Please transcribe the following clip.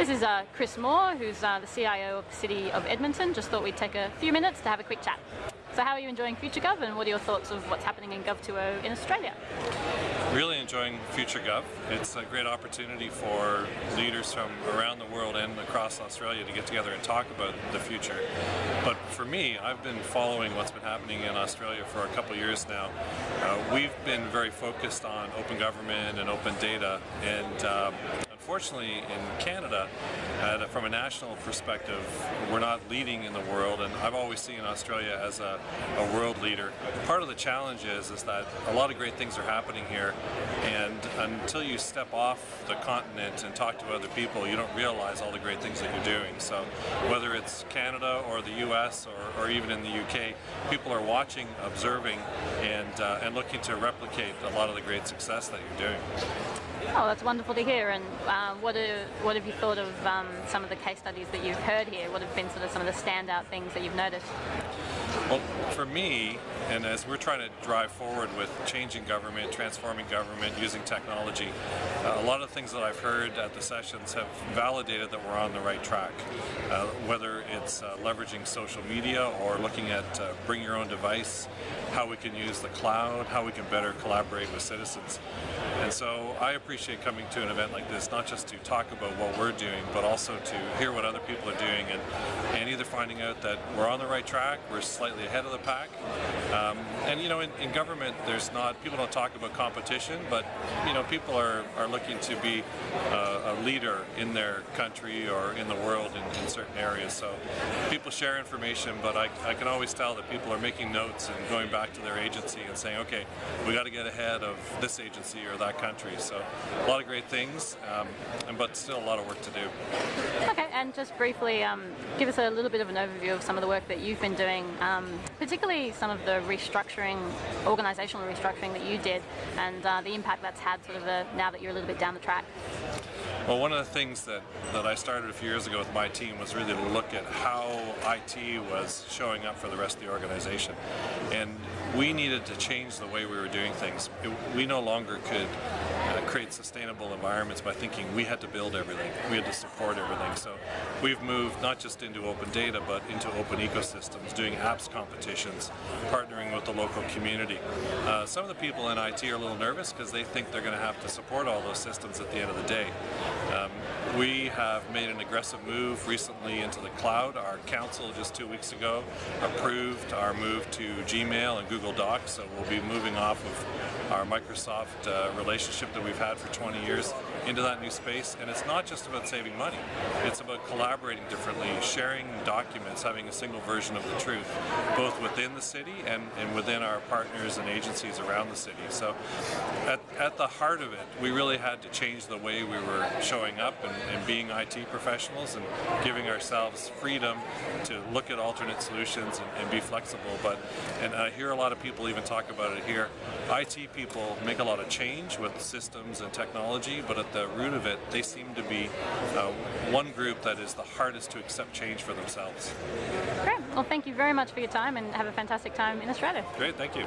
This is uh, Chris Moore, who's uh, the CIO of the City of Edmonton. Just thought we'd take a few minutes to have a quick chat. So how are you enjoying FutureGov and what are your thoughts of what's happening in Gov 2.0 in Australia? Really enjoying FutureGov. It's a great opportunity for leaders from around the world and across Australia to get together and talk about the future. But for me, I've been following what's been happening in Australia for a couple years now. Uh, we've been very focused on open government and open data and um, unfortunately in Canada, uh, from a national perspective, we're not leading in the world and I've always seen Australia as a, a world leader. Part of the challenge is, is that a lot of great things are happening here and until you step off the continent and talk to other people, you don't realize all the great things that you're doing. So whether it's Canada or the US or, or even in the UK, people are watching, observing, and, uh, and looking to replicate a lot of the great success that you're doing. Oh, that's wonderful to hear. And uh, what, are, what have you thought of um, some of the case studies that you've heard here? What have been sort of some of the standout things that you've noticed? Well, for me, and as we're trying to drive forward with changing government, transforming government, using technology, uh, a lot of things that I've heard at the sessions have validated that we're on the right track. Uh, whether it's uh, leveraging social media or looking at uh, bring your own device, how we can use the cloud, how we can better collaborate with citizens. And so I appreciate coming to an event like this, not just to talk about what we're doing, but also to hear what other people are doing and, and either finding out that we're on the right track, we're slightly ahead of the pack. Um, and you know, in, in, government, there's not, people don't talk about competition, but you know, people are, are looking to be uh, a leader in their country or in the world in, in certain areas. So people share information, but I, I can always tell that people are making notes and going back to their agency and saying, okay, we got to get ahead of this agency or that country. So a lot of great things, um, but still a lot of work to do. Okay, and just briefly, um, give us a little bit of an overview of some of the work that you've been doing, um, particularly some of the restructuring, organisational restructuring that you did, and uh, the impact that's had sort of a, now that you're a little bit down the track. Well, one of the things that, that I started a few years ago with my team was really to look at how IT was showing up for the rest of the organization. And we needed to change the way we were doing things. It, we no longer could create sustainable environments by thinking we had to build everything, we had to support everything. So we've moved not just into open data, but into open ecosystems, doing apps competitions, partnering with the local community. Uh, some of the people in IT are a little nervous because they think they're going to have to support all those systems at the end of the day. We have made an aggressive move recently into the cloud. Our council just two weeks ago approved our move to Gmail and Google Docs, so we'll be moving off of our Microsoft uh, relationship that we've had for 20 years into that new space. And it's not just about saving money, it's about collaborating differently, sharing documents, having a single version of the truth, both within the city and, and within our partners and agencies around the city. So at, at the heart of it, we really had to change the way we were showing up and, and being IT professionals and giving ourselves freedom to look at alternate solutions and, and be flexible. But And I hear a lot of people even talk about it here. IT people make a lot of change with systems and technology, but at the root of it, they seem to be uh, one group that is the hardest to accept change for themselves. Great. Well, thank you very much for your time and have a fantastic time in Australia. Great. Thank you.